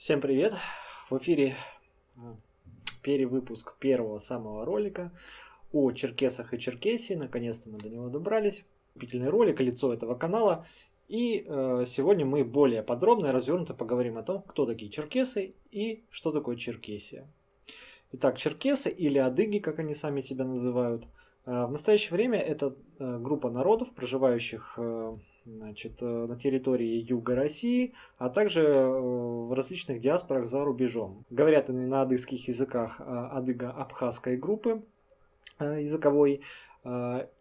Всем привет! В эфире перевыпуск первого самого ролика о черкесах и Черкесии. Наконец-то мы до него добрались. Купительный ролик, лицо этого канала. И э, сегодня мы более подробно и развернуто поговорим о том, кто такие черкесы и что такое Черкесия. Итак, черкесы или адыги, как они сами себя называют, в настоящее время это э, группа народов, проживающих э, значит, э, на территории юга России, а также э, в различных диаспорах за рубежом. Говорят они на адыгских языках а, адыго-абхазской группы э, языковой,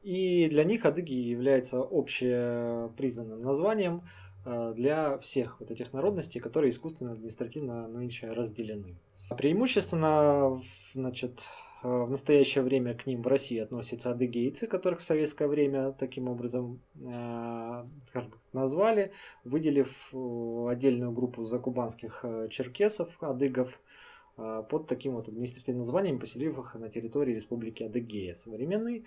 и для них адыги является общепризнанным названием для всех вот этих народностей, которые искусственно административно нынче разделены. Преимущественно значит, Э, в настоящее время к ним в России относятся адыгейцы, которых в советское время таким образом э, назвали, выделив э, отдельную группу закубанских черкесов, адыгов, под таким вот административным названием, поселив их на территории Республики Адыгея современной.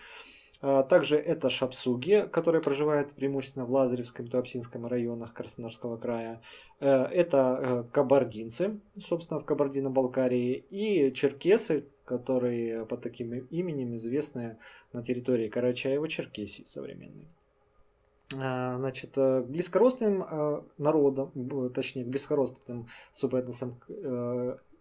Также это шапсуги, которые проживают преимущественно в Лазаревском и Туапсинском районах Краснодарского края. Э, это э, кабардинцы, собственно, в Кабардино-Балкарии. И черкесы, которые под таким именем известны на территории Карачаева-Черкесии современной. А, значит, э, к близкородственным народам, точнее, к близкородственным субэтносам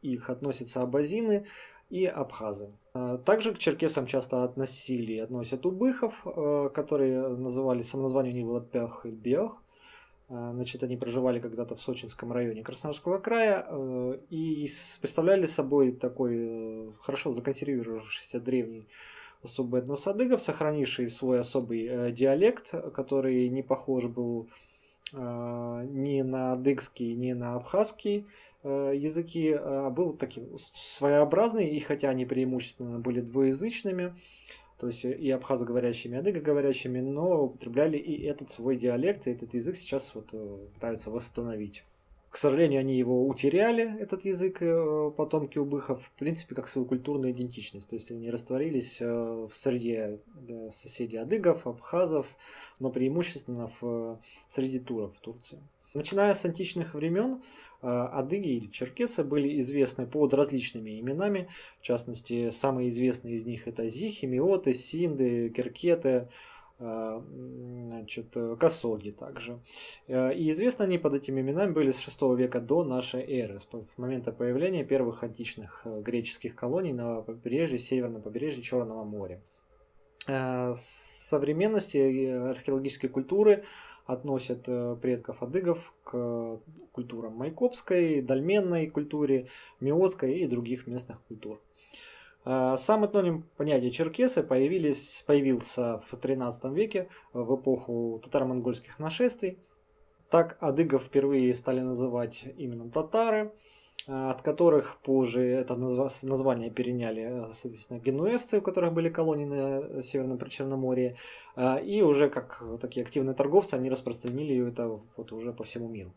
их относятся абазины, и абхазы. А, также к черкесам часто относили относят убыхов, э, которые называли, самоназвание у них было Пях и Бех. А, значит, они проживали когда-то в Сочинском районе Краснодарского края э, и представляли собой такой э, хорошо законсервировавшийся древний особый этнос адыгов, сохранивший свой особый диалект, который не похож был ни на адыгский, ни на абхазский Э, языки а, был таким своеобразный, и хотя они преимущественно были двуязычными, то есть и абхазоговорящими, и адыгоговорящими, но употребляли и этот свой диалект, и этот язык сейчас вот э, пытаются восстановить. К сожалению, они его утеряли, этот язык, э, потомки убыхов, в принципе, как свою культурную идентичность. То есть они растворились в среде соседей адыгов, абхазов, но преимущественно в среди туров в Турции. Начиная с античных времен, э, адыги или черкесы были известны под различными именами. В частности, самые известные из них это зихи, миоты, синды, керкеты, э, значит, косоги также. Э, и известны они под этими именами были с 6 века до нашей эры, с момента появления первых античных греческих колоний на побережье, северном побережье Черного моря. С современности археологической культуры – относят э, предков адыгов к культурам майкопской, дольменной культуре, миотской и других местных культур. Э, сам этноним понятия черкесы появились, появился в XIII веке в эпоху татаро-монгольских нашествий. Так адыгов впервые стали называть именно татары – от которых позже это название переняли, соответственно, генуэзцы, у которых были колонии на Северном Причерноморье, а, и уже как такие активные торговцы, они распространили это вот уже по всему миру.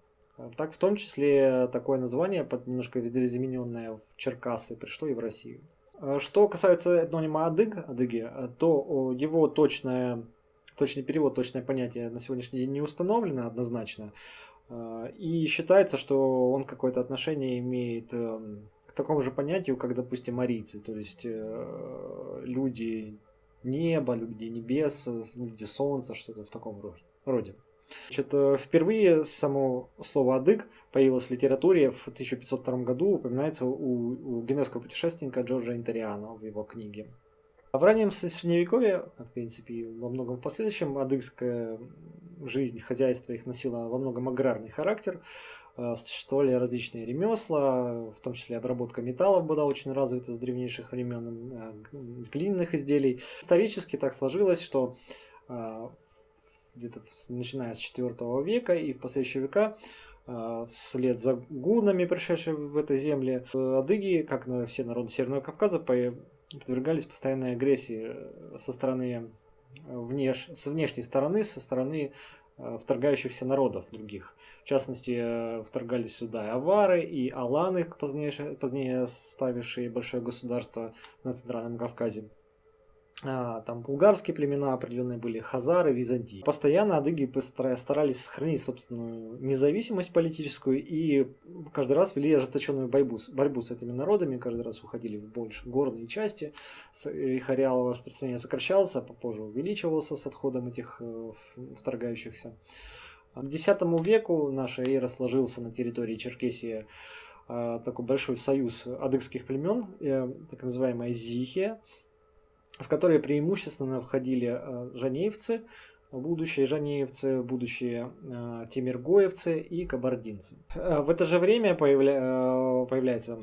Так, в том числе такое название, немножко видоизмененное в Черкасы, пришло и в Россию. А, что касается этнонима адыг, адыги, то его точное, точный перевод, точное понятие на сегодняшний день не установлено однозначно. А, и считается, что он какое-то отношение имеет эм, к такому же понятию, как, допустим, арийцы, то есть э, люди неба, люди небес, люди солнца, что-то в таком роде. Значит, э, впервые само слово «адык» появилось в литературе в 1502 году, упоминается у, у генуэзского путешественника Джорджа Интериана в его книге. А в раннем средневековье, в принципе, во многом в последующем, адыгская жизнь, хозяйство их носило во многом аграрный характер. Э, существовали различные ремесла, в том числе обработка металлов была очень развита с древнейших времен, э, глиняных изделий. Исторически так сложилось, что э, где-то начиная с IV века и в последующие века вслед за гунами, пришедшими в этой земле, адыги, как на все народы Северного Кавказа, подвергались постоянной агрессии со стороны внеш... с внешней стороны, со стороны э, вторгающихся народов других. В частности, э, вторгались сюда и авары, и аланы, позднее, позднее ставившие большое государство на Центральном Кавказе. А, там булгарские племена определенные были, хазары, византии. Постоянно адыги старались сохранить собственную независимость политическую и каждый раз вели ожесточенную борьбу, борьбу с этими народами, каждый раз уходили в больше горные части, их ареал распространения сокращался, а попозже увеличивался с отходом этих э, вторгающихся. К X веку наша эра сложился на территории Черкесии такой большой союз адыгских племен, э, так называемая Зихия, в которые преимущественно входили э, жанеевцы, будущие жанеевцы, будущие э, тимиргоевцы и кабардинцы. Э, в это же время появля... появляется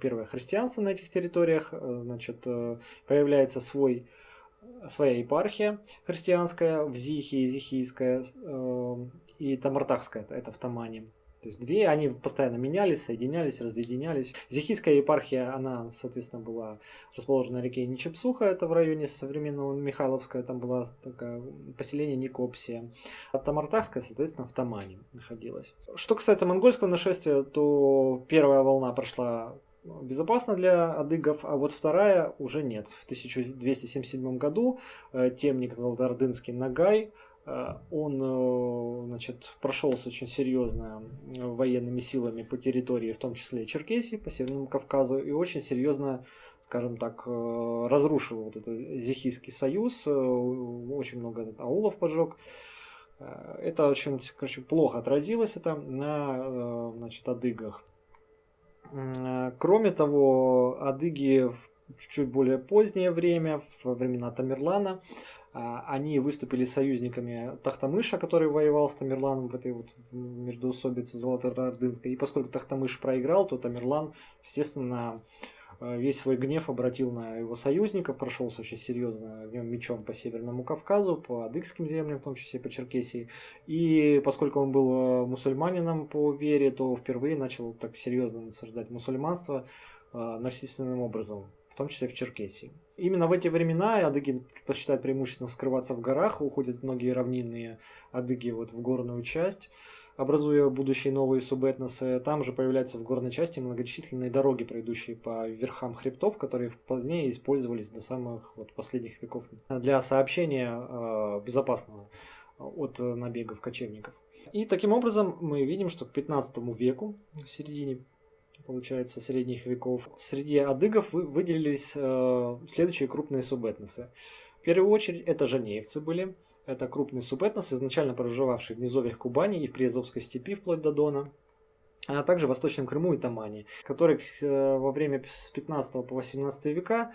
первое христианство на этих территориях, значит, появляется свой своя епархия христианская в Зихии, Зихийская и Тамартахская, это в Тамане. То есть две, они постоянно менялись, соединялись, разъединялись. Зихийская епархия, она, соответственно, была расположена на реке Ничепсуха, это в районе современного Михайловска, там была такая поселение Никопсия. А Тамартахская, соответственно, в Тамане находилась. Что касается монгольского нашествия, то первая волна прошла безопасно для адыгов, а вот вторая уже нет. В 1277 году э, темник Золотоордынский Нагай он э, значит, прошелся очень серьезно э, военными силами по территории, в том числе Черкесии, по Северному Кавказу, и очень серьезно, скажем так, разрушил вот этот Зихийский союз, очень много аулов поджег. Это очень короче, плохо отразилось это на значит, адыгах. Кроме того, адыги в чуть более позднее время, во времена Тамерлана, они выступили союзниками Тахтамыша, который воевал с Тамерланом в этой вот междоусобице Золотоордынской. И поскольку Тахтамыш проиграл, то Тамерлан, естественно, э, весь свой гнев обратил на его союзников, прошелся очень серьезно в нем мечом по Северному Кавказу, по адыгским землям, в том числе по Черкесии. И поскольку он был э, мусульманином по вере, то впервые начал так серьезно насаждать мусульманство э, насильственным образом том числе в Черкесии. Именно в эти времена адыги предпочитают преимущественно скрываться в горах, уходят многие равнинные адыги вот в горную часть, образуя будущие новые субэтносы. Там же появляются в горной части многочисленные дороги, пройдущие по верхам хребтов, которые позднее использовались до самых вот, последних веков для сообщения э, безопасного от набегов кочевников. И таким образом мы видим, что к 15 веку, в середине получается, средних веков, среди адыгов выделились э, следующие крупные субэтносы. В первую очередь это жанеевцы были. Это крупный субэтнос, изначально проживавший в низовьях Кубани и в Приазовской степи вплоть до Дона а также в Восточном Крыму и Тамане, которые э, во время с 15 по 18 века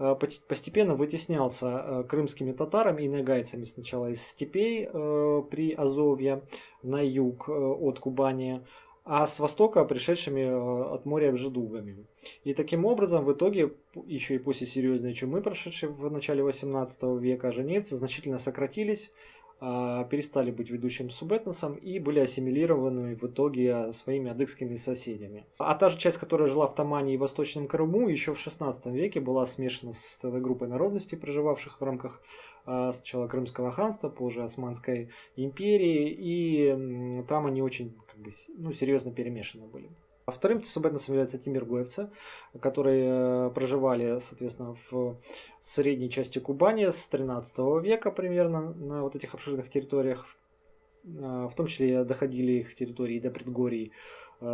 э, постепенно вытеснялся крымскими татарами и нагайцами сначала из степей при Азовье на юг от Кубани, а с востока пришедшими э, от моря бжедугами. И таким образом, в итоге, еще и после серьезной чумы, прошедшей в начале 18 века, женевцы значительно сократились, перестали быть ведущим субэтносом и были ассимилированы в итоге своими адыгскими соседями. А та же часть, которая жила в Тамане и Восточном Крыму, еще в 16 веке была смешана с целой группой народностей, проживавших в рамках а, сначала Крымского ханства, позже Османской империи, и там они очень как бы, ну, серьезно перемешаны были. А вторым субэтносом являются тимиргоевцы, которые э, проживали, соответственно, в средней части Кубани с 13 века примерно на вот этих обширных территориях. Э, в том числе доходили их территории до предгорий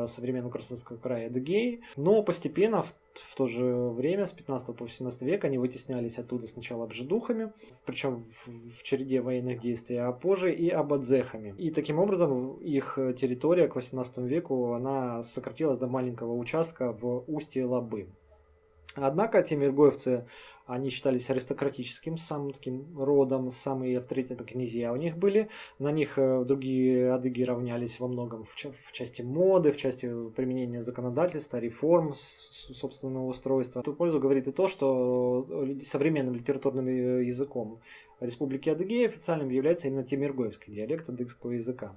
современного Краснодарского края Эдегей. Но постепенно, в, в то же время, с 15 по 18 век, они вытеснялись оттуда сначала обжидухами, причем в, в череде военных действий, а позже и абадзехами. И таким образом их территория к 18 веку она сократилась до маленького участка в устье Лабы. Однако тимиргоевцы они считались аристократическим, самым таким родом, самые авторитетные князья у них были. На них э, другие адыги равнялись во многом в, в части моды, в части применения законодательства, реформ собственного устройства. В ту пользу говорит и то, что э, современным литературным э, языком Республики Адыгея официальным является именно темиргоевский диалект адыгского языка.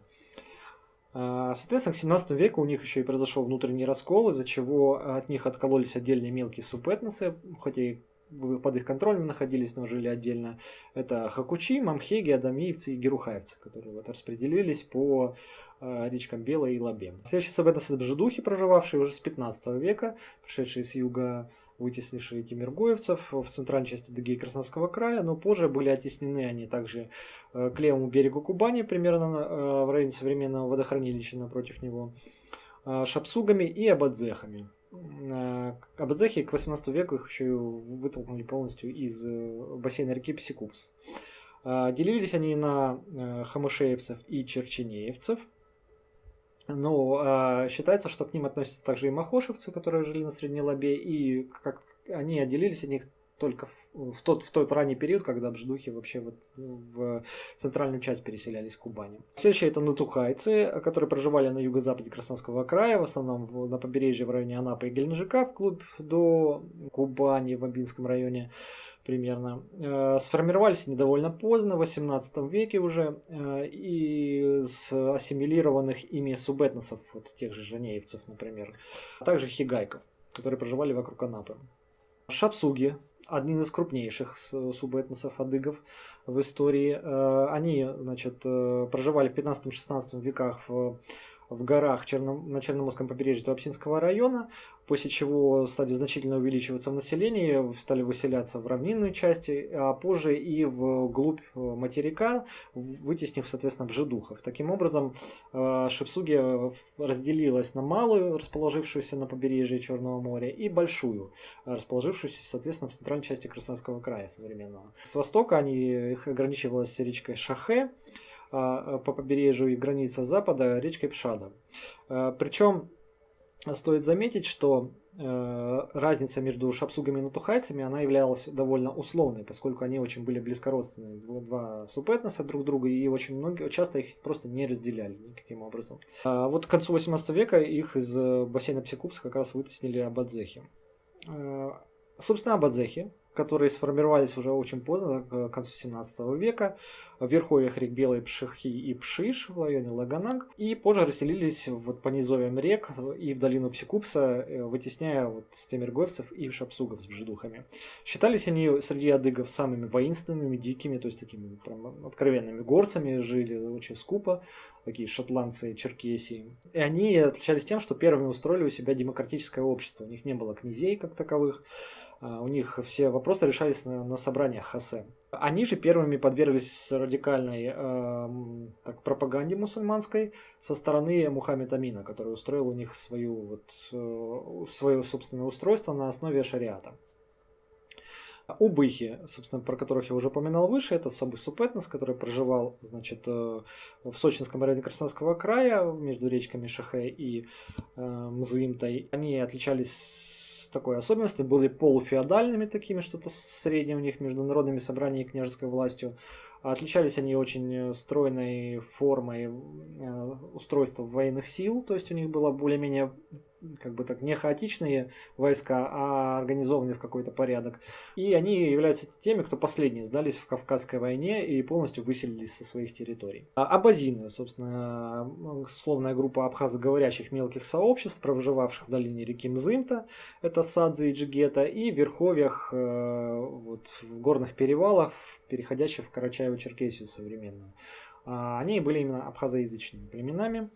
А, соответственно, к 17 веку у них еще и произошел внутренний раскол, из-за чего от них откололись отдельные мелкие субэтносы, хотя и под их контролем находились, но жили отдельно. Это Хакучи, Мамхеги, Адамиевцы и Герухаевцы, которые вот распределились по э, речкам Белой и Лабе. Следующий сабетос это бжедухи, проживавшие уже с 15 века, пришедшие с юга, вытеснившие тимиргоевцев в центральной части Дыги и Краснодарского края, но позже были оттеснены они также э, к левому берегу Кубани, примерно э, в районе современного водохранилища напротив него, шапсугами и абадзехами. Э, Абадзехи к 18 веку их еще вытолкнули полностью из э, бассейна реки Псикупс. Э, делились они на хамышеевцев и черченеевцев. Но считается, что к ним относятся также и махошевцы, которые жили на Средней Лабе, и как они отделились от них только в, в, тот, в тот ранний период, когда бждухи вообще вот в центральную часть переселялись в Кубани. Следующие это натухайцы, которые проживали на юго-западе Краснодарского края, в основном на побережье в районе Анапы и Геленджика, вглубь до Кубани в Абинском районе примерно. Э, сформировались они довольно поздно, в 18 веке уже, э, и с ассимилированных ими субэтносов, вот тех же женеевцев, например, а также хигайков, которые проживали вокруг Анапы. Шапсуги один из крупнейших субэтносов адыгов в истории. Э, они значит, э, проживали в 15-16 веках в в горах Черном, на Черноморском побережье Туапсинского района, после чего стали значительно увеличиваться в населении, стали выселяться в равнинную части, а позже и в глубь э, материка, вытеснив, соответственно, бжедухов. Таким образом, э, Шипсуги разделилась на малую, расположившуюся на побережье Черного моря, и большую, расположившуюся, соответственно, в центральной части Краснодарского края современного. С востока они, их ограничивалась речкой Шахе, по побережью и граница запада речкой Пшада. А, Причем стоит заметить, что разница между шапсугами и натухайцами она являлась довольно условной, поскольку они очень были близкородственные, два субэтноса друг друга, и очень многие, часто их просто не разделяли никаким образом. А вот к концу 18 века их из э, бассейна Псикупса как раз вытеснили абадзехи. Собственно, абадзехи которые сформировались уже очень поздно, к концу 17 века, в верховьях рек Белой Пшихи и Пшиш в районе Лаганаг, и позже расселились вот по низовьям рек и в долину Псикупса, э, вытесняя вот темиргоевцев и шапсугов с бжедухами. Считались они среди адыгов самыми воинственными, дикими, то есть такими прям откровенными горцами, жили очень скупо, такие шотландцы, черкесии. И они отличались тем, что первыми устроили у себя демократическое общество. У них не было князей как таковых, у них все вопросы решались на, на собраниях Хасе. Они же первыми подверглись радикальной э, так, пропаганде мусульманской со стороны Мухаммед Амина, который устроил у них свою, вот, э, свое собственное устройство на основе шариата. Убыхи, собственно, про которых я уже упоминал выше, это особый субэтнос, который проживал значит, э, в Сочинском районе Краснодарского края между речками Шахе и э, Мзымтой. Они отличались такой особенностью, были полуфеодальными такими, что-то среднее у них между народными собраниями и княжеской властью. Отличались они очень э, стройной формой э, устройства военных сил, то есть у них было более-менее как бы так не хаотичные войска, а организованные в какой-то порядок. И они являются теми, кто последние сдались в Кавказской войне и полностью выселились со своих территорий. А абазины, собственно, условная группа абхазоговорящих мелких сообществ, проживавших в долине реки Мзымта, это Садзы и Джигета, и в верховьях, э, вот, в горных перевалах, переходящих в Карачаево-Черкесию современную. А они были именно абхазоязычными племенами.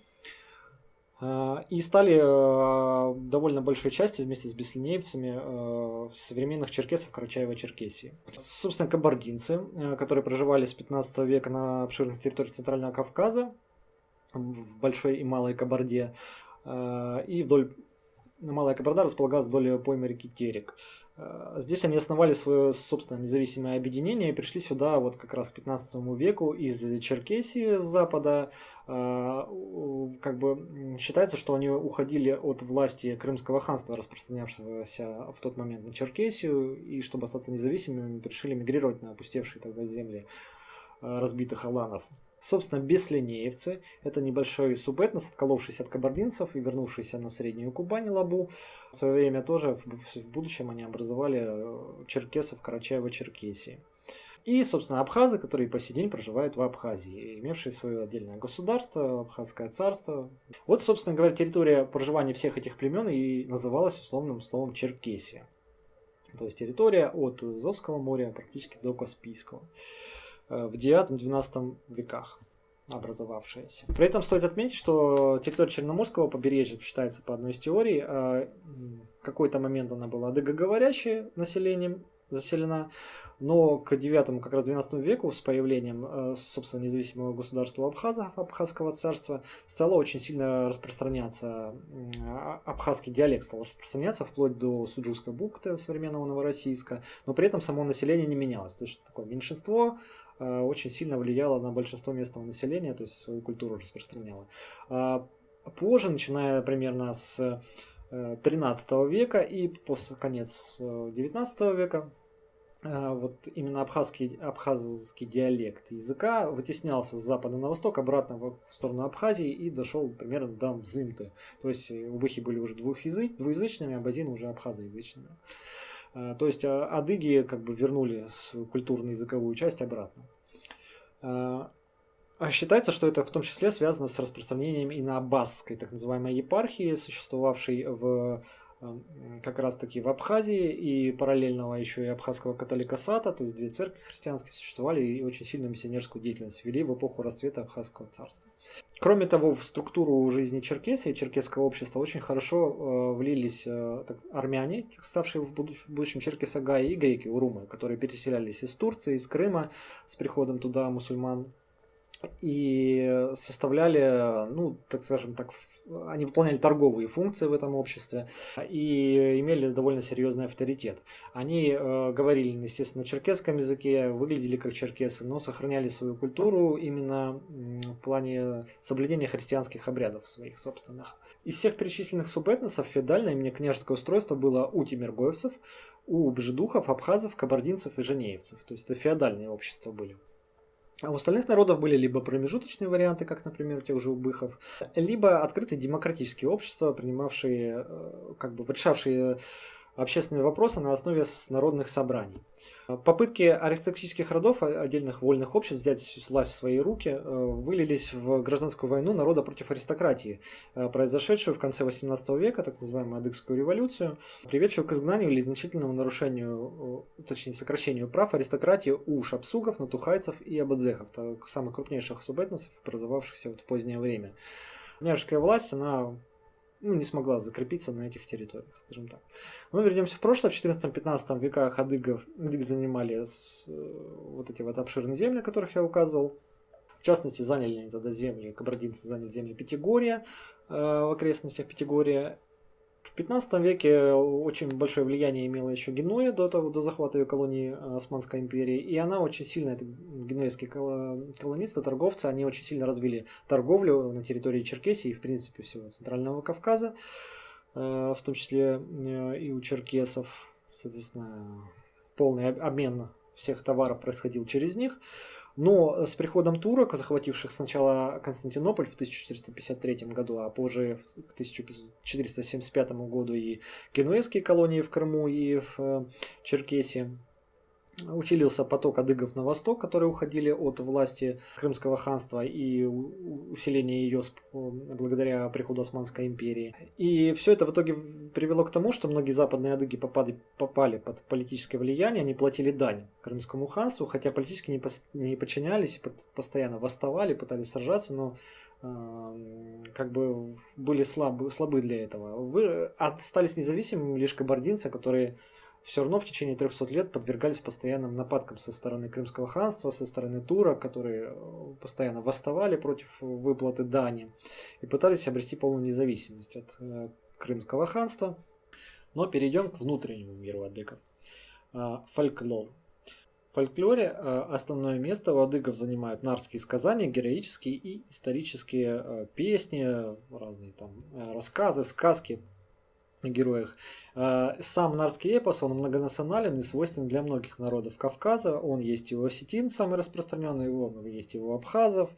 А, и стали э, довольно большой частью вместе с беслинеевцами э, современных черкесов Карачаева-Черкесии. Собственно, кабардинцы, э, которые проживали с 15 века на обширных территориях Центрального Кавказа, в Большой и Малой Кабарде, и вдоль Малая Кабарда располагалась вдоль поймы реки Терек. Э, здесь они основали свое собственное независимое объединение и пришли сюда вот как раз к 15 веку из Черкесии с запада. Э, как бы считается, что они уходили от власти Крымского ханства, распространявшегося в тот момент на Черкесию, и чтобы остаться независимыми, решили мигрировать на опустевшие тогда земли э, разбитых аланов. Собственно, беслинеевцы – это небольшой субэтнос, отколовшийся от кабардинцев и вернувшийся на Среднюю Кубань Лабу. В свое время тоже в будущем они образовали э, черкесов Карачаева-Черкесии. И, собственно, абхазы, которые по сей день проживают в Абхазии, имевшие свое отдельное государство, Абхазское царство. Вот, собственно говоря, территория проживания всех этих племен и называлась условным словом Черкесия. То есть территория от Азовского моря практически до Каспийского в IX-XII веках образовавшаяся. При этом стоит отметить, что территория Черноморского побережья считается по одной из теорий, в какой-то момент она была адыгоговорящая населением заселена, но к 9 как раз 12 веку с появлением, э, собственно, независимого государства Абхазов, Абхазского царства, стало очень сильно распространяться, а, абхазский диалект стал распространяться вплоть до Суджузской бухты современного Новороссийска, но при этом само население не менялось. То есть такое меньшинство э, очень сильно влияло на большинство местного населения, то есть свою культуру распространяло. А позже, начиная примерно с 13 э, века и после конец 19 века, Э, вот именно абхазский, абхазский диалект языка вытеснялся с запада на восток, обратно в сторону Абхазии и дошел примерно до Мзымты. То есть э, убыхи были уже двухязыч, двуязычными, а базины уже абхазоязычными. Э, то есть адыги как бы вернули свою культурно-языковую часть обратно. А считается, что это в том числе связано с распространением и на аббасской, так называемой епархии, существовавшей в как раз таки в Абхазии и параллельного еще и абхазского католикосата, то есть две церкви христианские существовали и очень сильную миссионерскую деятельность вели в эпоху расцвета Абхазского царства. Кроме того, в структуру жизни Черкесии, черкесского общества очень хорошо э, влились э, так, армяне, ставшие в будущем Черкесагай, и греки, урумы, которые переселялись из Турции, из Крыма с приходом туда мусульман и составляли, ну, так скажем так, они выполняли торговые функции в этом обществе и имели довольно серьезный авторитет. Они э, говорили, естественно, на черкесском языке, выглядели как черкесы, но сохраняли свою культуру именно в плане соблюдения христианских обрядов своих собственных. Из всех перечисленных субэтносов феодальное именно княжеское устройство было у тимиргоевцев, у бжедухов, абхазов, кабардинцев и женеевцев. То есть это феодальные общества были. А у остальных народов были либо промежуточные варианты, как, например, у тех же убыхов, либо открытые демократические общества, принимавшие, э, как бы решавшие общественные вопросы на основе народных собраний. Попытки аристократических родов, отдельных вольных обществ взять власть в свои руки, э, вылились в гражданскую войну народа против аристократии, э, произошедшую в конце 18 века, так называемую Адыгскую революцию, приведшую к изгнанию или значительному нарушению, э, точнее сокращению прав аристократии у шапсугов, натухайцев и абадзехов, самых крупнейших субэтносов, образовавшихся вот в позднее время. Княжеская власть, она ну, не смогла закрепиться на этих территориях, скажем так. Но вернемся в прошлое. В 14-15 веках адыгов, адыги занимали э, вот эти вот обширные земли, о которых я указывал. В частности, заняли они тогда земли, кабардинцы заняли земли Пятигорья, э, в окрестностях Пятигорья в 15 веке очень большое влияние имела еще Генуя до, того, до захвата ее колонии э, Османской империи. И она очень сильно, это генуэзские колонисты, торговцы, они очень сильно развили торговлю на территории Черкесии и, в принципе, всего Центрального Кавказа, э, в том числе э, и у черкесов. Соответственно, полный обмен всех товаров происходил через них. Но с приходом турок, захвативших сначала Константинополь в 1453 году, а позже к 1475 году и генуэзские колонии в Крыму и в э, Черкесии, Училился поток адыгов на восток, которые уходили от власти Крымского ханства и усиления ее благодаря приходу Османской империи. И все это в итоге привело к тому, что многие западные адыги попали, попали под политическое влияние, они платили дань Крымскому ханству, хотя политически не, подчинялись, постоянно восставали, пытались сражаться, но э, как бы были слабы, слабы для этого. Вы остались независимыми лишь кабардинцы, которые все равно в течение 300 лет подвергались постоянным нападкам со стороны Крымского ханства, со стороны Тура, которые э, постоянно восставали против выплаты дани и пытались обрести полную независимость от э, Крымского ханства. Но перейдем к внутреннему миру адыгов. А, фольклор. В фольклоре э, основное место у адыгов занимают нарские сказания, героические и исторические песни, разные там рассказы, сказки, героях. А, сам нарский эпос, он многонационален и свойственен для многих народов Кавказа. Он есть и у осетин, самый распространенный, он есть и у абхазов,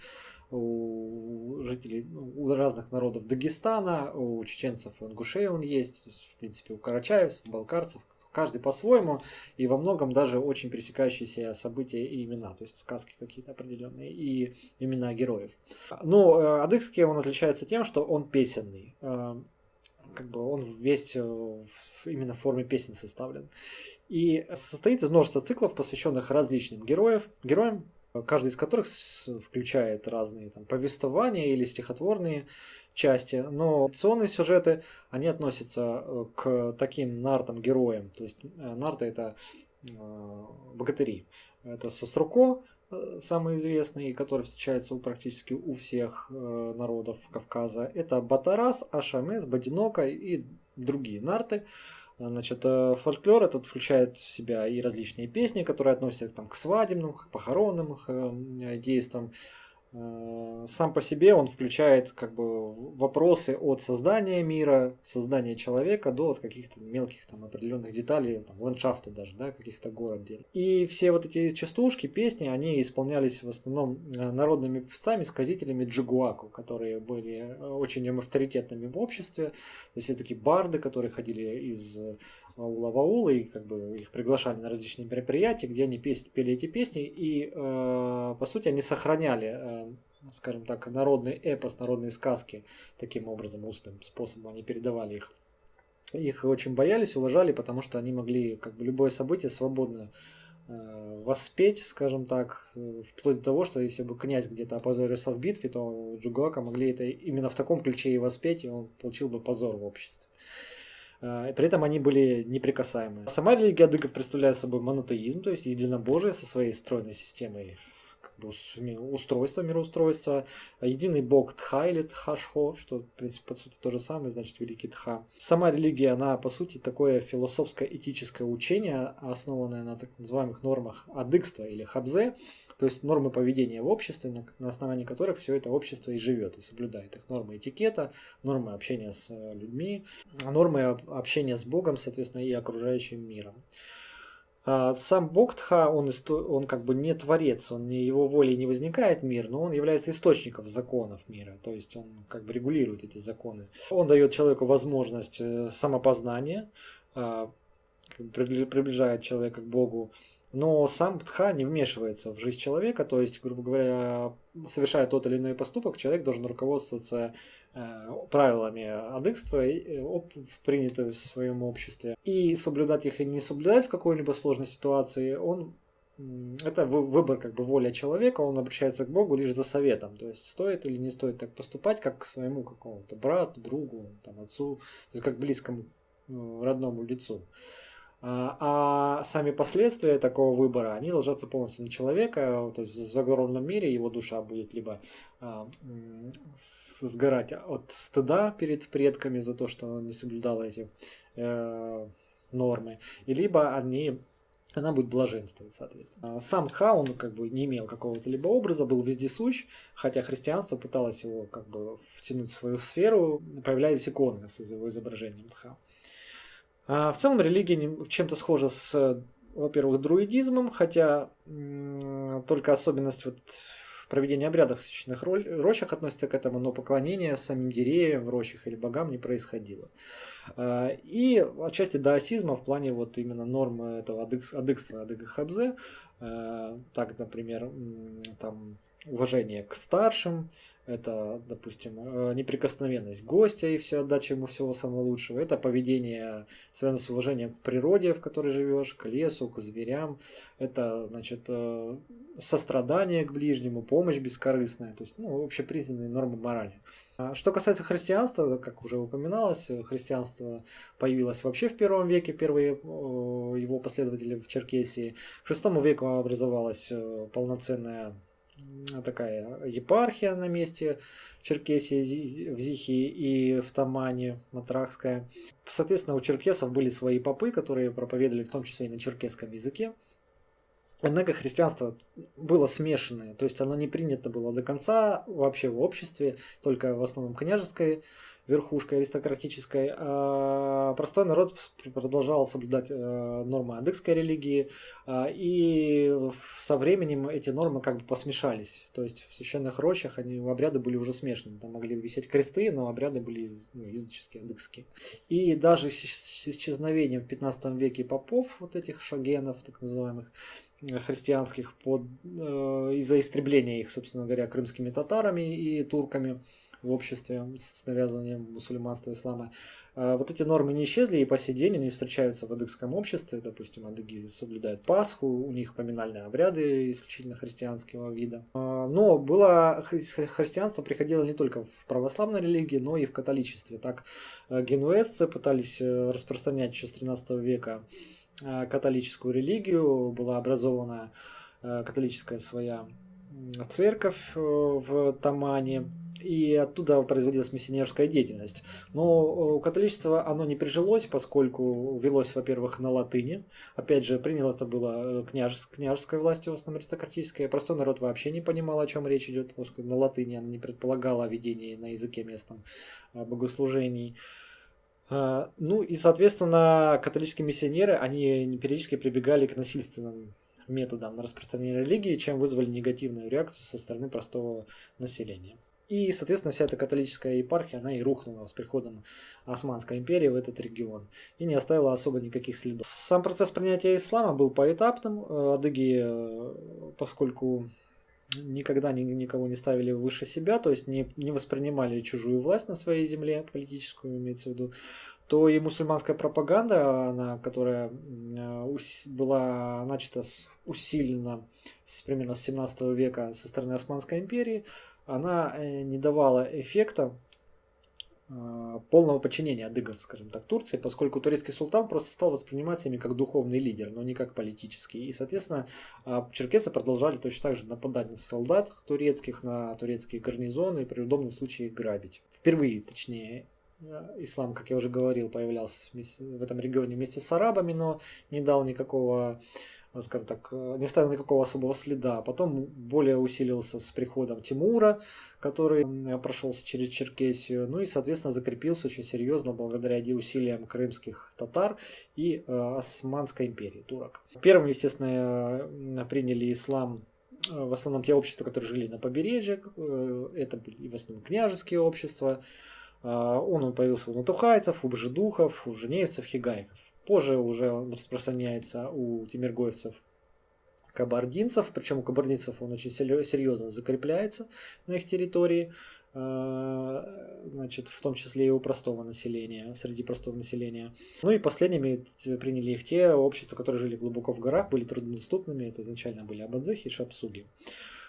у жителей, ну, у разных народов Дагестана, у чеченцев и ингушей он есть, есть, в принципе, у карачаев, балкарцев, каждый по-своему, и во многом даже очень пересекающиеся события и имена, то есть сказки какие-то определенные, и имена героев. Но э, адыгский он отличается тем, что он песенный. Как бы он весь э, именно в форме песен составлен. И состоит из множества циклов, посвященных различным героев, героям, каждый из которых включает разные там, повествования или стихотворные части, но акционные сюжеты, они относятся э, к таким нартам-героям, то есть э, нарты это богатыри. Это Соструко, самый известный, который встречается у, практически у всех народов Кавказа. Это Батарас, Ашамес, Бадинока и другие нарты. Значит, фольклор этот включает в себя и различные песни, которые относятся там, к свадебным, к похоронным действиям, Э, сам по себе он включает как бы вопросы от создания мира, создания человека до вот каких-то мелких там определенных деталей, там, ландшафта даже, да, каких-то город И все вот эти частушки, песни, они исполнялись в основном э, народными певцами, сказителями джигуаку, которые были э, очень авторитетными в обществе. То есть это такие барды, которые ходили из аула в и как бы их приглашали на различные мероприятия, где они песни, пели эти песни, и э, по сути они сохраняли, э, скажем так, народный эпос, народные сказки таким образом, устным способом они передавали их. Их очень боялись, уважали, потому что они могли как бы любое событие свободно э, воспеть, скажем так, вплоть до того, что если бы князь где-то опозорился в битве, то Джугака могли это именно в таком ключе и воспеть, и он получил бы позор в обществе. А, при этом они были неприкасаемы. Сама религия адыгов представляет собой монотеизм, то есть единобожие со своей стройной системой устройства, мироустройства. Единый бог Тха или Тхашхо, что, в принципе, по сути то же самое, значит, великий Тха. Сама религия, она, по сути, такое философское этическое учение, основанное на так называемых нормах адыгства или хабзе, то есть нормы поведения в обществе, на, основании которых все это общество и живет, и соблюдает их нормы этикета, нормы общения с людьми, нормы общения с Богом, соответственно, и окружающим миром. А, сам Богтха, он, он как бы не творец, он не его волей не возникает мир, но он является источником законов мира, то есть он как бы регулирует эти законы. Он дает человеку возможность э, самопознания, а, приближает человека к Богу, но сам Тха не вмешивается в жизнь человека, то есть, грубо говоря, совершая тот или иной поступок, человек должен руководствоваться правилами адыкства, э, принятыми в своем обществе. И соблюдать их и не соблюдать в какой-либо сложной ситуации, он это выбор как бы воля человека, он обращается к Богу лишь за советом, то есть стоит или не стоит так поступать, как к своему какому-то брату, другу, там, отцу, то есть как близкому э, родному лицу. А, а сами последствия такого выбора, они ложатся полностью на человека, то есть в загробном мире его душа будет либо а, сгорать от стыда перед предками за то, что он не соблюдал эти э, нормы, и либо они она будет блаженствовать, соответственно. А сам Тха, он как бы не имел какого-то либо образа, был вездесущ, хотя христианство пыталось его как бы втянуть в свою сферу, появлялись иконы с его изображением Тха. А в целом религия чем-то схожа с, во-первых, друидизмом, хотя только особенность вот проведения обрядов в священных рощах относится к этому, но поклонение самим деревьям в рощах или богам не происходило. А, и отчасти даосизма в плане вот именно нормы этого адыкства, адыга хабзе, а, так, например, там уважение к старшим, это, допустим, э, неприкосновенность гостя и все отдача ему всего самого лучшего. Это поведение, связано с уважением к природе, в которой живешь, к лесу, к зверям. Это, значит, э, сострадание к ближнему, помощь бескорыстная. То есть, ну, общепризнанные нормы морали. А что касается христианства, как уже упоминалось, христианство появилось вообще в первом веке, первые его последователи в Черкесии. К шестому веку образовалась э, полноценная такая епархия на месте Черкесии, в Зихе и в Тамане, Матрахская. Соответственно, у черкесов были свои попы, которые проповедовали в том числе и на черкесском языке. Однако христианство было смешанное, то есть оно не принято было до конца вообще в обществе, только в основном княжеской верхушкой аристократической, а простой народ продолжал соблюдать э, нормы адыгской религии, а, и со временем эти нормы как бы посмешались. То есть в священных рощах они, обряды были уже смешаны. Там могли висеть кресты, но обряды были ну, языческие, адыгские. И даже с исчезновением в 15 веке попов, вот этих шагенов, так называемых, э, христианских под, э, из-за истребления их, собственно говоря, крымскими татарами и турками, в обществе с навязыванием мусульманства, ислама. А, вот эти нормы не исчезли, и по сей день они встречаются в адыгском обществе. Допустим, адыги соблюдают Пасху, у них поминальные обряды исключительно христианского вида. А, но было христианство приходило не только в православной религии, но и в католичестве. Так э, генуэзцы пытались э, распространять еще с 13 века э, католическую религию, была образована католическая своя церковь в Тамане, и оттуда производилась миссионерская деятельность. Но католичество оно не прижилось, поскольку велось, во-первых, на латыни. Опять же, приняло это было э, княж, княжеской властью, в основном аристократической. Простой народ вообще не понимал, о чем речь идет, поскольку на латыни она не предполагала ведение на языке местном э, богослужений. Э, ну и, соответственно, католические миссионеры, они периодически прибегали к насильственным методам на распространение религии, чем вызвали негативную реакцию со стороны простого населения. И, соответственно, вся эта католическая епархия, она и рухнула с приходом Османской империи в этот регион и не оставила особо никаких следов. Сам процесс принятия ислама был поэтапным. Э, адыги, э, поскольку никогда никого не ставили выше себя, то есть не, не воспринимали чужую власть на своей земле, политическую имеется в виду, то и мусульманская пропаганда, она, которая э, была начата усиленно с, примерно с 17 века со стороны Османской империи, она э, не давала эффекта э, полного подчинения адыгов, скажем так, Турции, поскольку турецкий султан просто стал восприниматься ими как духовный лидер, но не как политический. И, соответственно, э, черкесы продолжали точно так же нападать на солдат турецких, на турецкие гарнизоны и при удобном случае грабить. Впервые, точнее, ислам, как я уже говорил, появлялся в этом регионе вместе с арабами, но не дал никакого скажем так, э, не ставил никакого особого следа. Потом более усилился с приходом Тимура, который прошелся через Черкесию, ну и, соответственно, закрепился очень серьезно благодаря усилиям крымских татар и э, Османской империи, турок. Первым, естественно, приняли ислам э, в основном те общества, которые жили на побережье, э, это были в основном княжеские общества, он появился у натухайцев, у бжедухов, у женевцев, хигайков. Позже уже он распространяется у тимиргоевцев кабардинцев, причем у кабардинцев он очень серьезно закрепляется на их территории, э, значит, в том числе и у простого населения, среди простого населения. Ну и последними приняли их те общества, которые жили глубоко в горах, были труднодоступными, это изначально были абадзехи и шапсуги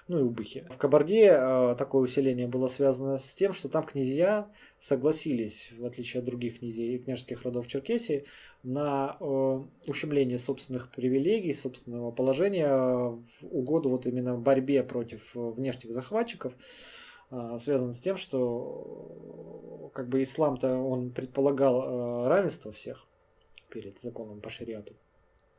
ну и убыхи. В Кабарде э, такое усиление было связано с тем, что там князья согласились, в отличие от других князей и княжеских родов Черкесии, на э, ущемление собственных привилегий, собственного положения в угоду вот именно борьбе против внешних захватчиков, э, связано с тем, что как бы ислам-то он предполагал равенство всех перед законом по шариату.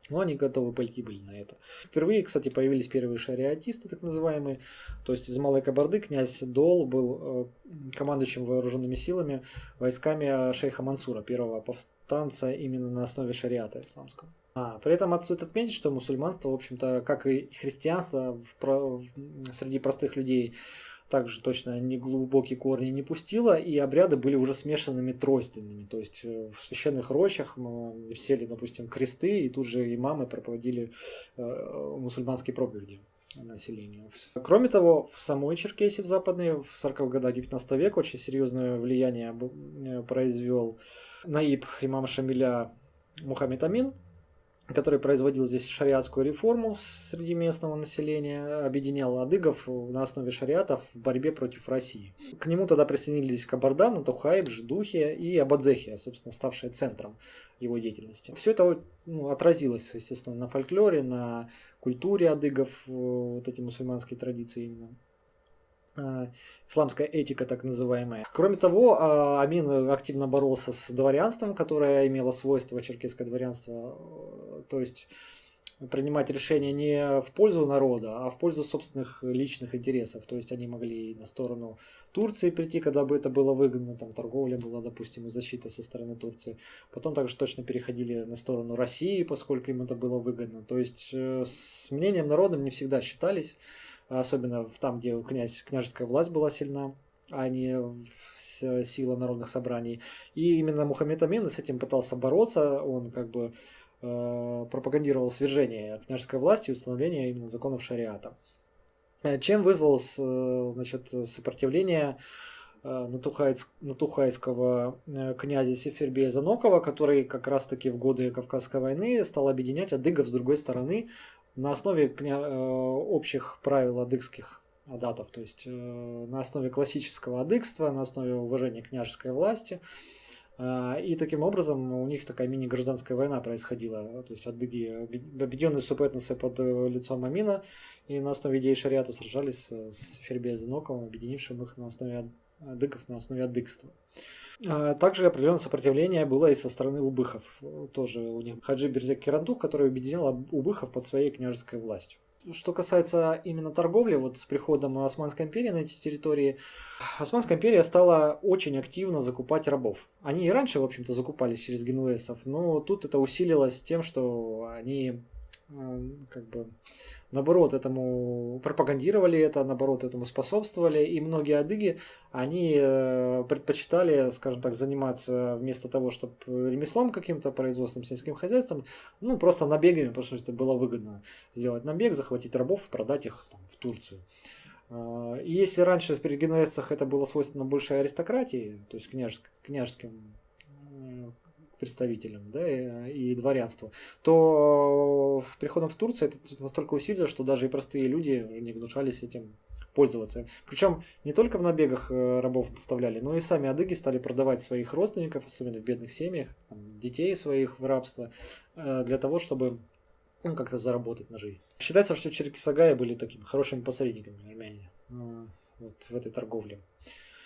Но они готовы пойти были на это. Впервые, кстати, появились первые шариатисты, так называемые. То есть из Малой Кабарды князь Дол был э, командующим вооруженными силами войсками шейха Мансура, первого повстанца именно на основе шариата исламского. А, при этом стоит отметить, что мусульманство, в общем-то, как и христианство в, в, среди простых людей, также точно не глубокие корни не пустила, и обряды были уже смешанными тройственными. То есть э, в священных рощах мы сели, допустим, кресты, и тут же имамы проводили э, мусульманские проповеди населению. Кроме того, в самой Черкесии, в западной, в 40-х годах 19 века очень серьезное влияние э, произвел наиб имама Шамиля Мухаммед Амин, который производил здесь шариатскую реформу среди местного населения, объединял адыгов на основе шариатов в борьбе против России. К нему тогда присоединились Кабардан, Тухайб, Ждухия и Абадзехия, собственно, ставшие центром его деятельности. Все это ну, отразилось, естественно, на фольклоре, на культуре адыгов, вот эти мусульманские традиции именно. Э, исламская этика так называемая. Кроме того, э, Амин активно боролся с дворянством, которое имело свойство черкесское дворянство, э, то есть принимать решения не в пользу народа, а в пользу собственных личных интересов. То есть они могли на сторону Турции прийти, когда бы это было выгодно, там торговля была, допустим, и защита со стороны Турции. Потом также точно переходили на сторону России, поскольку им это было выгодно. То есть с мнением народным не всегда считались особенно там, где князь, княжеская власть была сильна, а не сила народных собраний. И именно Мухаммед Амин с этим пытался бороться, он как бы э, пропагандировал свержение княжеской власти и установление именно законов шариата. Э, чем вызвал значит, сопротивление натухайского князя Сефербея Занокова, который как раз-таки в годы Кавказской войны стал объединять адыгов с другой стороны на основе общих правил адыгских адатов, то есть на основе классического адыгства, на основе уважения княжеской власти – а, и таким образом у них такая мини-гражданская война происходила. То есть адыги, объединенные супетносы под э, лицом Амина, и на основе идеи шариата сражались с Фербезеноковым, объединившим их на основе адыгов, на основе адыгства. А, также определенное сопротивление было и со стороны убыхов. Тоже у них Хаджи Берзек Кирандух, который объединил убыхов под своей княжеской властью что касается именно торговли, вот с приходом Османской империи на эти территории, Османская империя стала очень активно закупать рабов. Они и раньше, в общем-то, закупались через генуэзцев, но тут это усилилось тем, что они как бы наоборот этому пропагандировали это, наоборот этому способствовали, и многие адыги, они э, предпочитали, скажем так, заниматься вместо того, чтобы ремеслом каким-то, производством, сельским хозяйством, ну, просто набегами, потому что это было выгодно сделать набег, захватить рабов, продать их там, в Турцию. Э, и если раньше в перегенуэзцах это было свойственно большей аристократии, то есть княжеск, княжеским представителям да, и, и дворянству, то приходом в Турцию это настолько усилилось, что даже и простые люди не гнушались этим пользоваться. Причем не только в набегах э, рабов доставляли, но и сами адыги стали продавать своих родственников, особенно в бедных семьях, детей своих в рабство, э, для того, чтобы ну, как-то заработать на жизнь. Считается, что черкисагая были такими хорошими посредниками армяне э, вот, в этой торговле.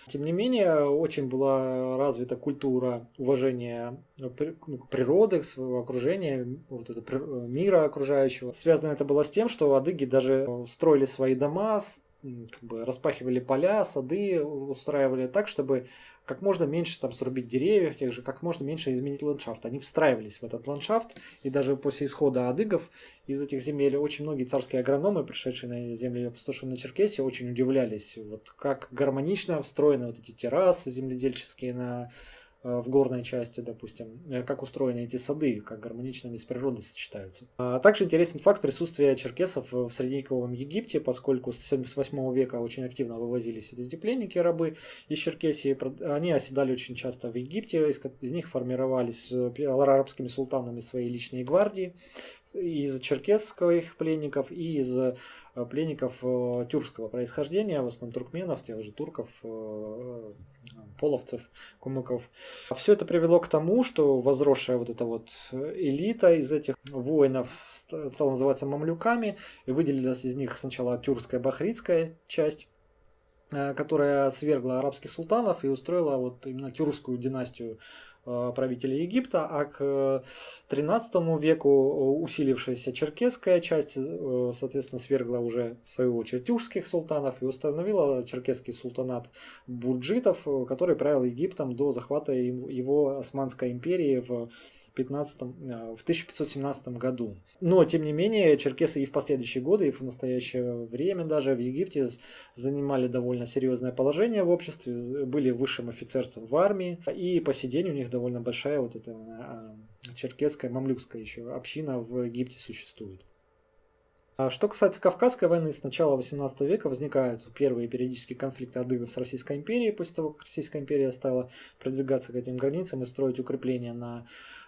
Тем не менее, очень была развита культура уважения ну, ну, природы, своего окружения, вот это, мира окружающего. Связано это было с тем, что адыги даже строили свои дома, как бы распахивали поля, сады, устраивали так, чтобы как можно меньше там срубить деревьев, тех же, как можно меньше изменить ландшафт. Они встраивались в этот ландшафт, и даже после исхода адыгов из этих земель очень многие царские агрономы, пришедшие на земли опустошенной Черкесии, очень удивлялись, вот как гармонично встроены вот эти террасы земледельческие на в горной части, допустим, э, как устроены эти сады, как гармонично они с природой сочетаются. А также интересен факт присутствия черкесов в средневековом Египте, поскольку с 8 века очень активно вывозились эти пленники, рабы из Черкесии. Они оседали очень часто в Египте, из них формировались э, арабскими султанами свои личные гвардии из черкесских пленников и из э, пленников э, тюркского происхождения, в основном туркменов, тех же турков, э, половцев, кумыков. Все это привело к тому, что возросшая вот эта вот элита из этих воинов стала называться мамлюками, и выделилась из них сначала тюркская бахритская часть, которая свергла арабских султанов и устроила вот именно тюркскую династию правителей Египта, а к 13 веку усилившаяся черкесская часть, э, соответственно, свергла уже в свою очередь тюркских султанов и установила черкесский султанат бурджитов, э, который правил Египтом до захвата его Османской империи в 15, э, в 1517 году. Но, тем не менее, черкесы и в последующие годы, и в настоящее время даже в Египте занимали довольно серьезное положение в обществе, были высшим офицерством в армии, и по сей день у них довольно большая вот эта э, черкесская, мамлюкская еще община в Египте существует. А что касается Кавказской войны, с начала 18 века возникают первые периодические конфликты адыгов с Российской империей, после того, как Российская империя стала продвигаться к этим границам и строить укрепления на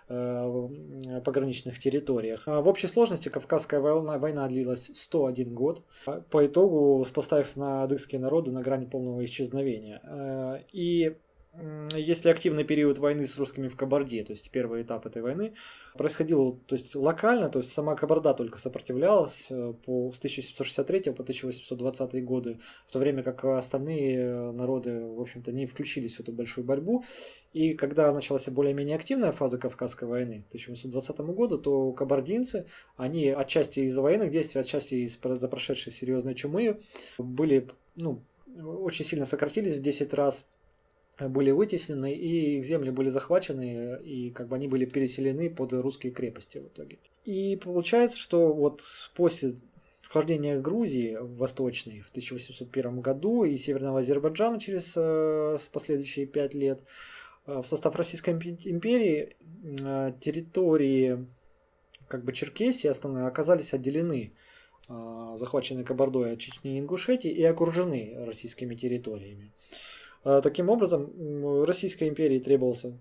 пограничных территориях. А в общей сложности Кавказская война, война длилась 101 год, по итогу поставив на адыгские народы на грани полного исчезновения. Э, и если активный период войны с русскими в Кабарде, то есть первый этап этой войны, происходил то есть, локально, то есть сама Кабарда только сопротивлялась э, по, с 1763 по 1820 годы, в то время как остальные народы, в общем-то, не включились в эту большую борьбу. И когда началась более-менее активная фаза Кавказской войны, к 1820 году, то кабардинцы, они отчасти из-за военных действий, отчасти из-за прошедшей серьезной чумы, были, ну, очень сильно сократились в 10 раз, были вытеснены, и их земли были захвачены, и как бы они были переселены под русские крепости в итоге. И получается, что вот после вхождения Грузии в Восточной в 1801 году и Северного Азербайджана через э, последующие пять лет, э, в состав Российской империи э, территории как бы Черкесии основные оказались отделены захваченные Кабардой от Чечни и Ингушетии и окружены российскими территориями. Таким образом, Российской империи требовался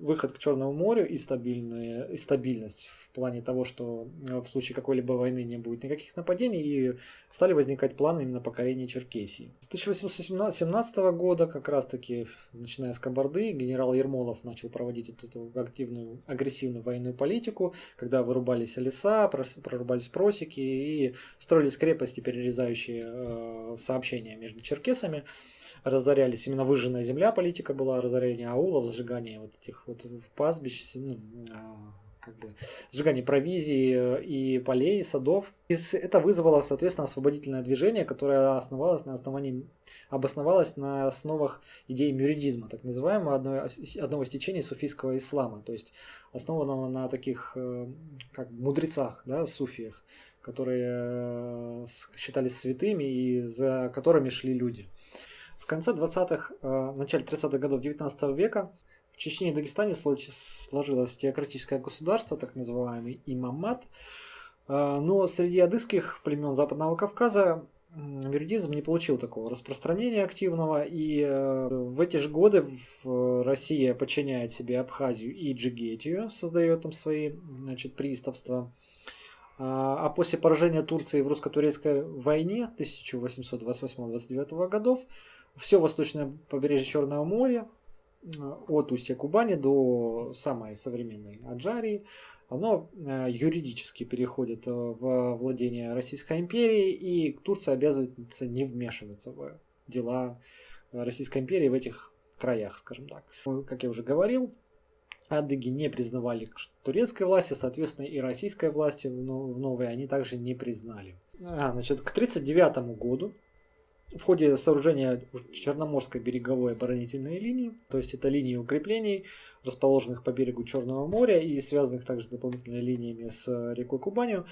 выход к Черному морю и, стабильная, и стабильность плане того, что э, в случае какой-либо войны не будет никаких нападений, и стали возникать планы именно покорения Черкесии. С 1817 года, как раз таки, начиная с Кабарды, генерал Ермолов начал проводить вот эту активную, агрессивную военную политику, когда вырубались леса, прорубались просеки и строились крепости, перерезающие э, сообщения между черкесами разорялись. Именно выжженная земля политика была, разорение аулов, сжигание вот этих вот пастбищ, ну, а, как бы сжигание провизии э, и полей, садов. И это вызвало, соответственно, освободительное движение, которое основалось на основании, обосновалось на основах идеи мюридизма, так называемого, одной, одного из течений суфийского ислама, то есть основанного на таких э, как мудрецах, да, суфиях, которые э, считались святыми и за которыми шли люди. В конце 20-х, э, начале 30-х годов 19 века в Чечне и Дагестане сложилось теократическое государство, так называемый имамат. Э, но среди адыгских племен Западного Кавказа вердизм не получил такого распространения активного, и э, в эти же годы Россия подчиняет себе Абхазию и Джигетию, создает там свои значит, приставства. А после поражения Турции в русско-турецкой войне 1828-29 годов все восточное побережье Черного моря, э, от устья Кубани до самой современной Аджарии, оно э, юридически переходит э, в владение Российской империи, и Турция обязывается не вмешиваться в дела Российской империи в этих краях, скажем так. Как я уже говорил, адыги не признавали турецкой власти, соответственно, и российской власти в новой они также не признали. А, значит, к 1939 году в ходе сооружения Черноморской береговой оборонительной линии, то есть это линии укреплений, расположенных по берегу Черного моря и связанных также дополнительными линиями с рекой Кубанью,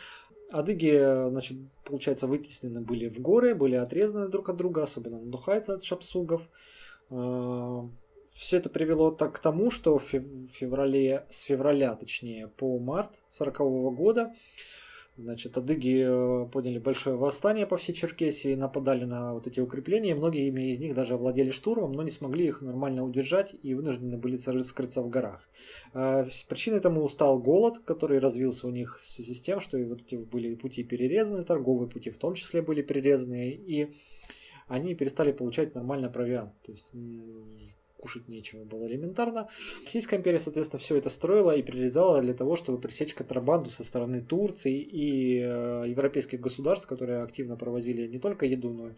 адыги, значит, получается, вытеснены были в горы, были отрезаны друг от друга, особенно надухаются от шапсугов. А, Все это привело так к тому, что в феврале, с февраля, точнее, по март 1940 года Значит, адыги э, подняли большое восстание по всей Черкесии, нападали на вот эти укрепления. Многие из них даже овладели штурмом, но не смогли их нормально удержать и вынуждены были скрыться в горах. Э, причиной тому стал голод, который развился у них в связи с тем, что и вот эти были пути перерезаны, торговые пути в том числе были перерезаны, и они перестали получать нормально провиант. То есть кушать нечего было элементарно. Российская империя, соответственно, все это строила и прирезала для того, чтобы пресечь контрабанду со стороны Турции и э, европейских государств, которые активно провозили не только еду, но и,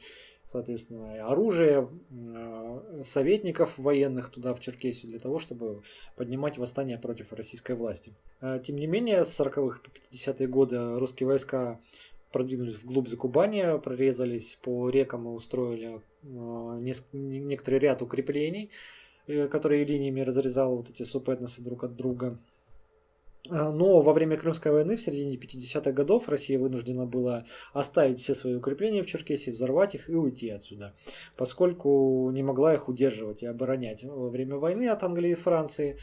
соответственно, оружие, э, советников военных туда, в Черкесию, для того, чтобы поднимать восстание против российской власти. Э, тем не менее, с 40-х по 50-е годы русские войска продвинулись вглубь Закубания, прорезались по рекам и устроили э, некоторый ряд укреплений, э, которые линиями разрезал вот эти субэтносы друг от друга. Э, но во время Крымской войны в середине 50-х годов Россия вынуждена была оставить все свои укрепления в Черкесии, взорвать их и уйти отсюда, поскольку не могла их удерживать и оборонять во время войны от Англии и Франции.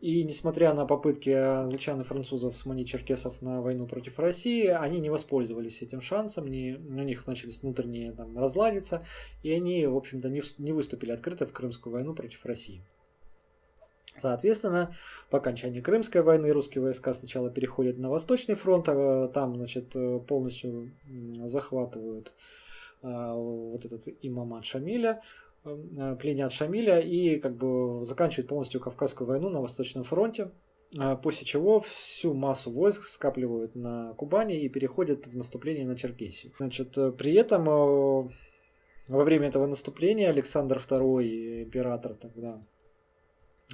И несмотря на попытки англичан и французов сманить черкесов на войну против России, они не воспользовались этим шансом, не, у них начались внутренние там, разладиться, и они, в общем-то, не, не выступили открыто в Крымскую войну против России. Соответственно, по окончании Крымской войны русские войска сначала переходят на Восточный фронт, а там значит, полностью захватывают а, вот этот имамат Шамиля, Э, пленят Шамиля и как бы заканчивают полностью Кавказскую войну на Восточном фронте, э, после чего всю массу войск скапливают на Кубани и переходят в наступление на Черкесию. Значит, э, при этом во время этого наступления Александр II, император тогда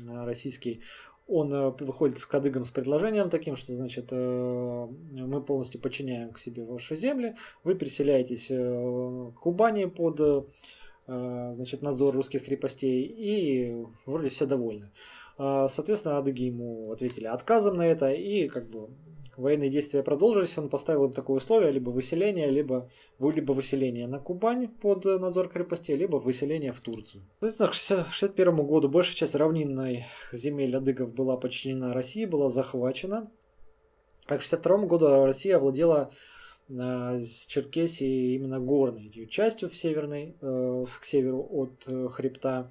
российский, он выходит с кадыгом с предложением таким, что, значит, мы полностью подчиняем к себе ваши земли, вы переселяетесь к Кубани под значит, надзор русских крепостей, и вроде все довольны. Э, соответственно, адыги ему ответили отказом на это, и как бы военные действия продолжились, он поставил им такое условие, либо выселение, либо, либо выселение на Кубань под надзор крепостей, либо выселение в Турцию. Соответственно, к 1961 году большая часть равнинной земель адыгов была подчинена России, была захвачена. А к 1962 году Россия овладела с именно горной частью в северной, к северу от хребта.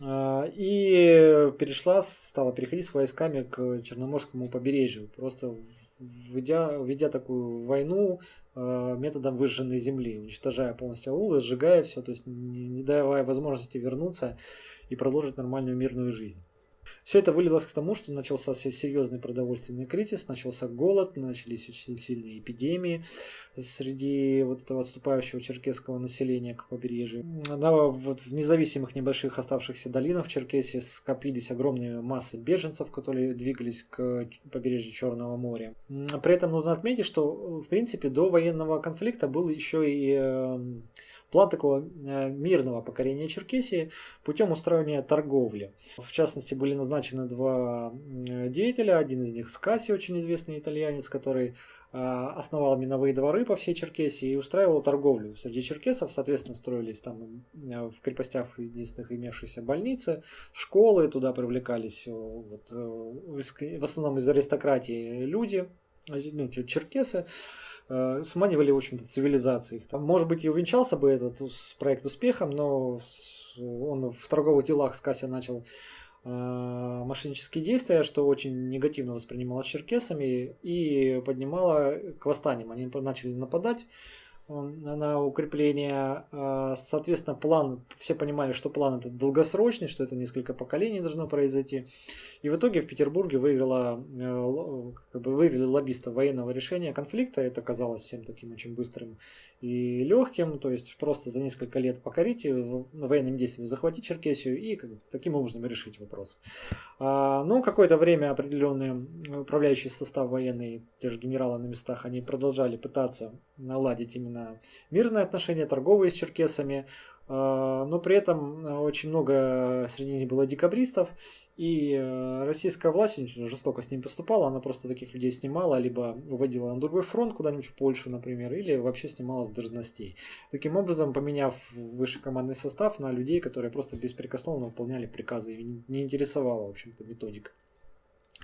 И перешла, стала переходить с войсками к Черноморскому побережью. Просто ведя, ведя такую войну э, методом выжженной земли, уничтожая полностью аулы, сжигая все, то есть не давая возможности вернуться и продолжить нормальную мирную жизнь. Все это вылилось к тому, что начался серьезный продовольственный кризис, начался голод, начались очень сильные эпидемии среди вот этого отступающего черкесского населения к побережью. На, вот в независимых небольших оставшихся долинах в Черкесии скопились огромные массы беженцев, которые двигались к побережью Черного моря. При этом нужно отметить, что в принципе до военного конфликта был еще и эм, план такого э, мирного покорения Черкесии путем устроения торговли. В частности, были назначены два деятеля. Один из них Скаси, очень известный итальянец, который э, основал миновые дворы по всей Черкесии и устраивал торговлю. Среди черкесов, соответственно, строились там э, в крепостях единственных имевшиеся больницы, школы, туда привлекались вот, в основном из аристократии люди, ну, черкесы. Э, сманивали, в общем-то, цивилизации. Там, может быть, и увенчался бы этот проект успехом, но он в торговых делах с Касси начал э, мошеннические действия, что очень негативно воспринималось черкесами и поднимало к восстаниям. Они начали нападать на укрепление. А, соответственно, план, все понимали, что план это долгосрочный, что это несколько поколений должно произойти. И в итоге в Петербурге выиграла, э, как бы выиграли лоббисты военного решения конфликта. Это казалось всем таким очень быстрым и легким. То есть просто за несколько лет покорить военными действиями захватить Черкесию и как бы, таким образом решить вопрос. А, ну, какое-то время определенный управляющий состав военный, те же генералы на местах, они продолжали пытаться наладить именно мирные отношения, торговые с черкесами, а, но при этом очень много среди них было декабристов, и э, российская власть очень жестоко с ним поступала, она просто таких людей снимала, либо уводила на другой фронт куда-нибудь в Польшу, например, или вообще снимала с должностей. Таким образом, поменяв высший командный состав на людей, которые просто беспрекословно выполняли приказы, и не интересовала, в общем-то, методика.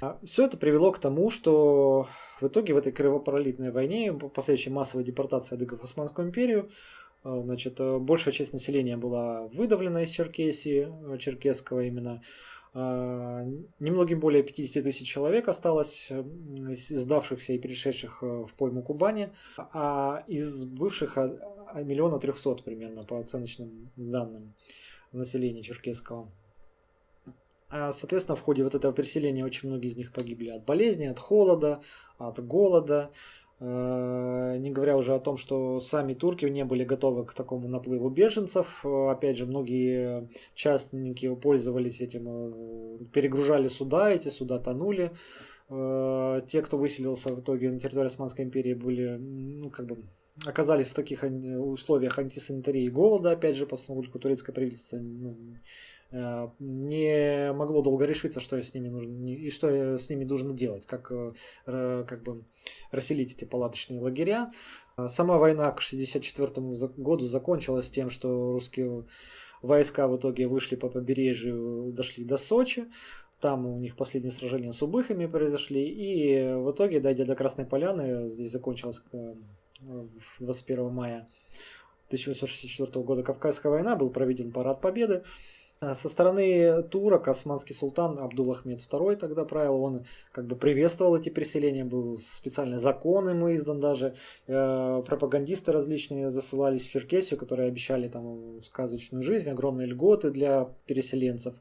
А Все это привело к тому, что в итоге в этой кровопролитной войне, последующей массовой депортации адыгов в Османскую империю, э, значит, э, большая часть населения была выдавлена из Черкесии, э, черкесского именно. Немногим более 50 тысяч человек осталось, сдавшихся и перешедших в пойму Кубани, а из бывших миллиона трехсот примерно по оценочным данным населения черкесского. А, соответственно, в ходе вот этого переселения очень многие из них погибли от болезни, от холода, от голода. А, не говоря уже о том, что сами турки не были готовы к такому наплыву беженцев. Опять же, многие частники пользовались этим, э, перегружали суда, эти суда тонули. А, те, кто выселился в итоге на территории Османской империи, были, ну, как бы, оказались в таких условиях антисанитарии и голода, опять же, поскольку турецкое правительство ну, не могло долго решиться, что с ними нужно и что с ними нужно делать, как, э, как бы расселить эти палаточные лагеря. Э, сама война к 1964 году закончилась тем, что русские войска в итоге вышли по побережью, дошли до Сочи. Там у них последние сражения с убыхами произошли. И в итоге, дойдя до Красной Поляны, здесь закончилась 21 мая 1864 года Кавказская война, был проведен парад победы. Э, со стороны турок османский султан Абдул-Ахмед II тогда правил, он как бы приветствовал эти переселения, был специальный закон ему издан даже, э, пропагандисты различные засылались в Черкесию, которые обещали там сказочную жизнь, огромные льготы для переселенцев.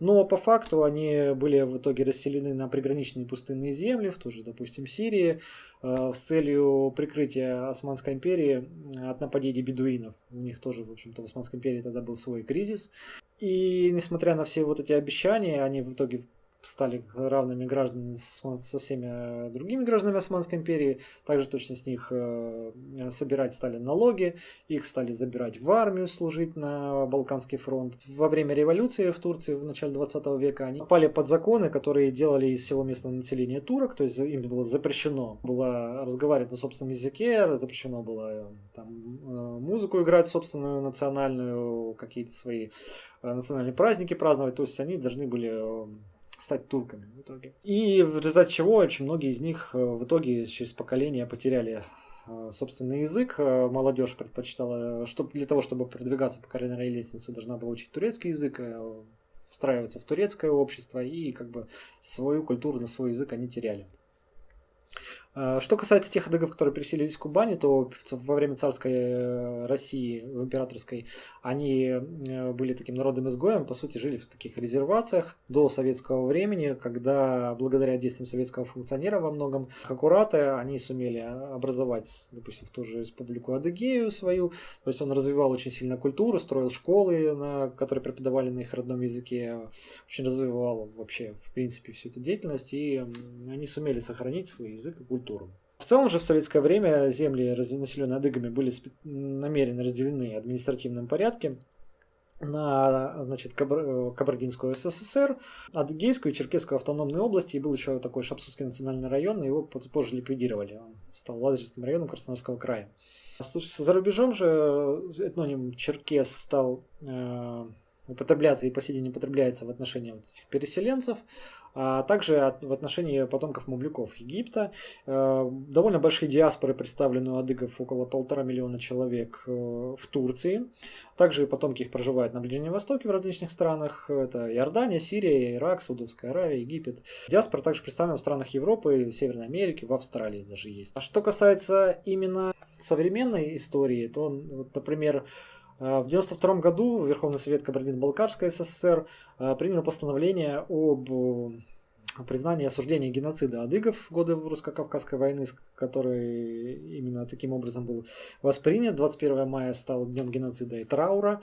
Но по факту они были в итоге расселены на приграничные пустынные земли, в ту же, допустим, Сирии, э, с целью прикрытия Османской империи от нападений бедуинов. У них тоже, в общем-то, в Османской империи тогда был свой кризис. И несмотря на все вот эти обещания, они в итоге стали равными гражданами со всеми э, другими гражданами Османской империи. Также точно с них э, собирать стали налоги, их стали забирать в армию служить на Балканский фронт. Во время революции в Турции в начале 20 века они попали под законы, которые делали из всего местного населения турок, то есть им было запрещено было разговаривать на собственном языке, запрещено было э, там, музыку играть собственную национальную, какие-то свои национальные праздники праздновать, то есть они должны были стать турками в итоге. И в результате чего очень многие из них э, в итоге через поколение потеряли э, собственный язык. Э, молодежь предпочитала, чтобы, для того, чтобы продвигаться по карьерной лестнице, должна была учить турецкий язык, встраиваться в турецкое общество и как бы свою культуру на свой язык они теряли. А, что касается тех адыгов, которые переселились в Кубани, то во время царской э, России, императорской, они э, были таким народным изгоем, по сути, жили в таких резервациях до советского времени, когда благодаря действиям советского функционера во многом Хакурата они сумели образовать, допустим, в ту же республику Адыгею свою, то есть он развивал очень сильно культуру, строил школы, на, которые преподавали на их родном языке, очень развивал вообще, в принципе, всю эту деятельность, и они сумели сохранить свой язык и культуру культуру. В целом же в советское время земли, населенные адыгами, были намеренно разделены в административном порядке на значит, Кабар... Кабардинскую СССР, Адыгейскую и Черкесскую автономные области, и был еще такой Шапсутский национальный район, его позже ликвидировали. Он стал Ладожским районом Краснодарского края. Слушай, за рубежом же этноним Черкес стал э, употребляться и по сей день употребляется в отношении вот этих переселенцев а также в отношении потомков мамлюков Египта. Э, довольно большие диаспоры представлены у адыгов, около полтора миллиона человек э, в Турции. Также потомки их проживают на Ближнем Востоке в различных странах. Это Иордания, Сирия, Ирак, Саудовская Аравия, Египет. Диаспора также представлена в странах Европы, Северной Америки, в Австралии даже есть. А что касается именно современной истории, то, вот, например, в 1992 году Верховный Совет Кабардино-Балкарской СССР принял постановление об признание и осуждение геноцида адыгов в годы русско-кавказской войны, который именно таким образом был воспринят. 21 мая стал днем геноцида и траура.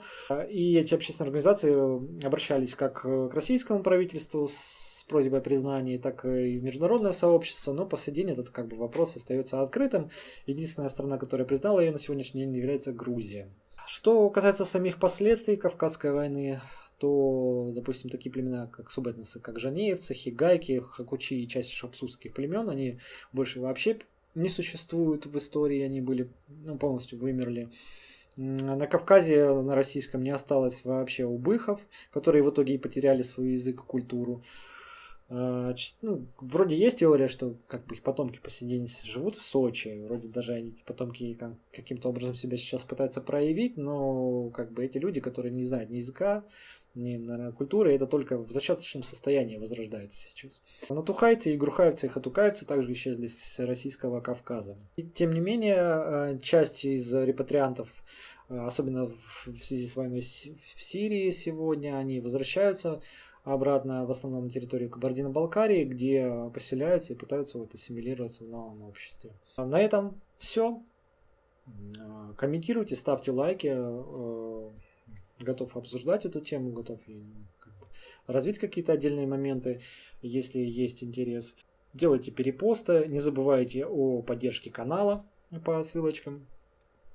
И эти общественные организации обращались как к российскому правительству с просьбой о признании, так и в международное сообщество, но по сей день этот как бы, вопрос остается открытым. Единственная страна, которая признала ее на сегодняшний день, является Грузия. Что касается самих последствий Кавказской войны, то, допустим, такие племена, как субэтносы, как жанеевцы, хигайки, хакучи и часть шапсутских племен, они больше вообще не существуют в истории, они были ну, полностью вымерли. На Кавказе, на российском не осталось вообще убыхов, которые в итоге и потеряли свой язык и культуру. А, ну, вроде есть теория, что как бы их потомки по сей день живут в Сочи. Вроде даже они, эти потомки каким-то образом себя сейчас пытаются проявить, но как бы эти люди, которые не знают ни языка, ни наверное, культуры, это только в зачаточном состоянии возрождается сейчас. Натухайцы и грухаевцы и хатукаевцы также исчезли с российского Кавказа. И, тем не менее, э, часть из репатриантов, э, особенно в связи с войной в Сирии сегодня, они возвращаются обратно в основном на территорию Кабардино-Балкарии, где поселяются и пытаются вот ассимилироваться в новом обществе. На этом все. Э, комментируйте, ставьте лайки готов обсуждать эту тему, готов бы, развить какие-то отдельные моменты, если есть интерес. Делайте перепосты, не забывайте о поддержке канала по ссылочкам.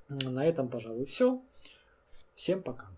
На этом, пожалуй, все. Всем пока.